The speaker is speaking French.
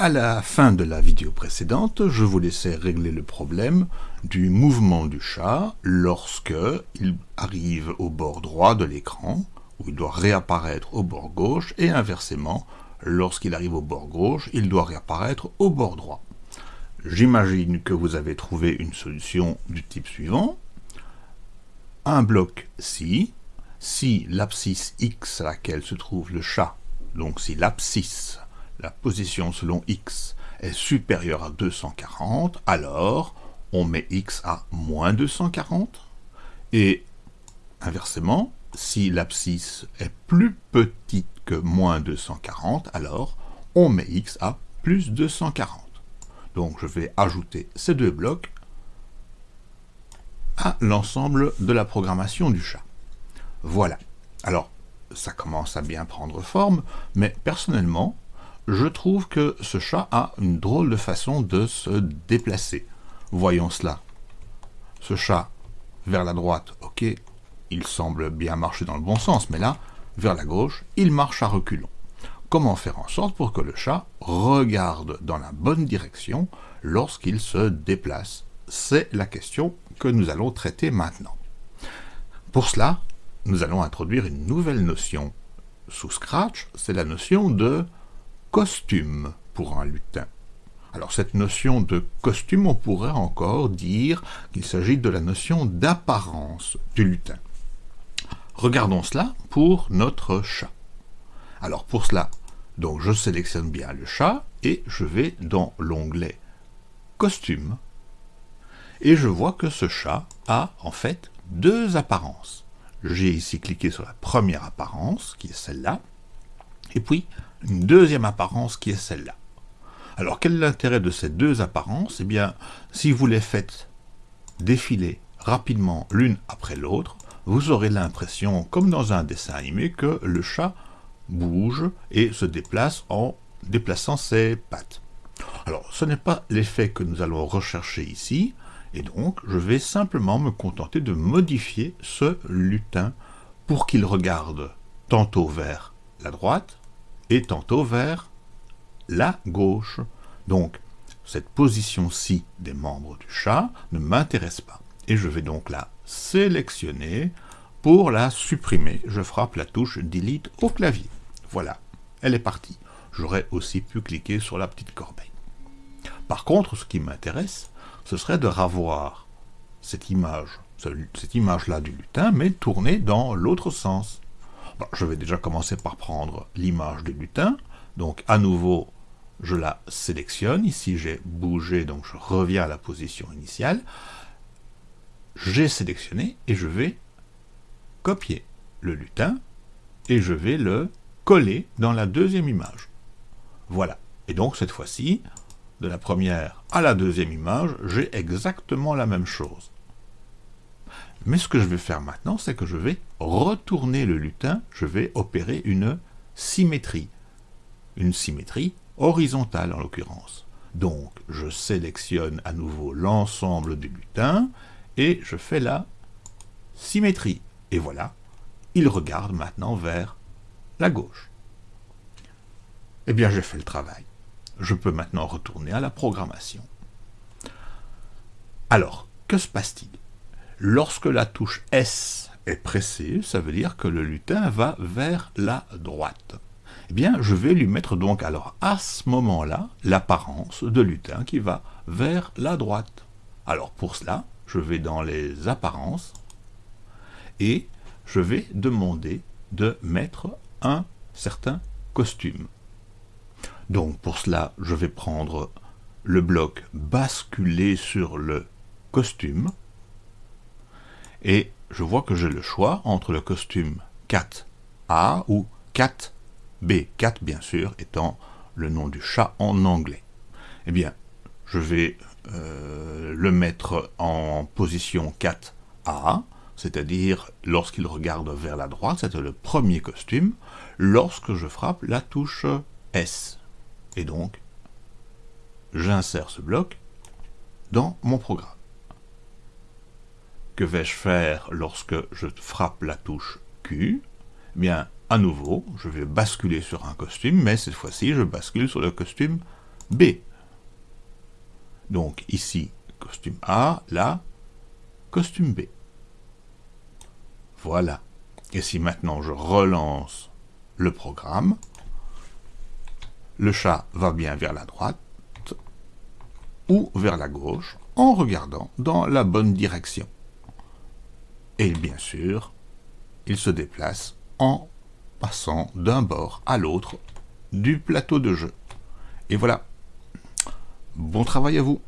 À la fin de la vidéo précédente, je vous laissais régler le problème du mouvement du chat lorsque il arrive au bord droit de l'écran, où il doit réapparaître au bord gauche, et inversement, lorsqu'il arrive au bord gauche, il doit réapparaître au bord droit. J'imagine que vous avez trouvé une solution du type suivant. Un bloc si, si l'abscisse x à laquelle se trouve le chat, donc si l'abscisse la position selon x est supérieure à 240, alors on met x à moins 240. Et inversement, si l'abscisse est plus petite que moins 240, alors on met x à plus 240. Donc je vais ajouter ces deux blocs à l'ensemble de la programmation du chat. Voilà. Alors, ça commence à bien prendre forme, mais personnellement, je trouve que ce chat a une drôle de façon de se déplacer. Voyons cela. Ce chat, vers la droite, ok, il semble bien marcher dans le bon sens, mais là, vers la gauche, il marche à reculons. Comment faire en sorte pour que le chat regarde dans la bonne direction lorsqu'il se déplace? C'est la question que nous allons traiter maintenant. Pour cela, nous allons introduire une nouvelle notion sous Scratch, c'est la notion de costume pour un lutin. Alors cette notion de costume, on pourrait encore dire qu'il s'agit de la notion d'apparence du lutin. Regardons cela pour notre chat. Alors pour cela, donc je sélectionne bien le chat et je vais dans l'onglet costume et je vois que ce chat a en fait deux apparences. J'ai ici cliqué sur la première apparence qui est celle-là et puis une deuxième apparence qui est celle-là. Alors quel est l'intérêt de ces deux apparences? Eh bien, si vous les faites défiler rapidement l'une après l'autre, vous aurez l'impression, comme dans un dessin animé, que le chat bouge et se déplace en déplaçant ses pattes. Alors, ce n'est pas l'effet que nous allons rechercher ici, et donc je vais simplement me contenter de modifier ce lutin pour qu'il regarde tantôt vers la droite, et tantôt vers la gauche. Donc, cette position-ci des membres du chat ne m'intéresse pas. Et je vais donc la sélectionner. Pour la supprimer, je frappe la touche Delete au clavier. Voilà, elle est partie. J'aurais aussi pu cliquer sur la petite corbeille. Par contre, ce qui m'intéresse, ce serait de image, cette image-là du lutin, mais tournée dans l'autre sens je vais déjà commencer par prendre l'image du lutin. Donc à nouveau, je la sélectionne. Ici, j'ai bougé, donc je reviens à la position initiale. J'ai sélectionné et je vais copier le lutin et je vais le coller dans la deuxième image. Voilà. Et donc cette fois-ci, de la première à la deuxième image, j'ai exactement la même chose. Mais ce que je vais faire maintenant, c'est que je vais retourner le lutin, je vais opérer une symétrie. Une symétrie horizontale en l'occurrence. Donc je sélectionne à nouveau l'ensemble du lutin et je fais la symétrie. Et voilà, il regarde maintenant vers la gauche. Eh bien j'ai fait le travail. Je peux maintenant retourner à la programmation. Alors, que se passe-t-il? Lorsque la touche S est pressée, ça veut dire que le lutin va vers la droite. Eh bien, je vais lui mettre donc alors à ce moment-là l'apparence de lutin qui va vers la droite. Alors pour cela, je vais dans les apparences et je vais demander de mettre un certain costume. Donc pour cela, je vais prendre le bloc basculer sur le costume et je vois que j'ai le choix entre le costume 4A ou 4B, 4 bien sûr étant le nom du chat en anglais. Eh bien, je vais euh, le mettre en position 4A, c'est-à-dire lorsqu'il regarde vers la droite, c'est le premier costume, lorsque je frappe la touche S. Et donc, j'insère ce bloc dans mon programme. Que vais-je faire lorsque je frappe la touche Q? Eh Bien, à nouveau, je vais basculer sur un costume, mais cette fois-ci, je bascule sur le costume B. Donc ici, costume A, là, costume B. Voilà. Et si maintenant je relance le programme, le chat va bien vers la droite ou vers la gauche en regardant dans la bonne direction. Et bien sûr, il se déplace en passant d'un bord à l'autre du plateau de jeu. Et voilà. Bon travail à vous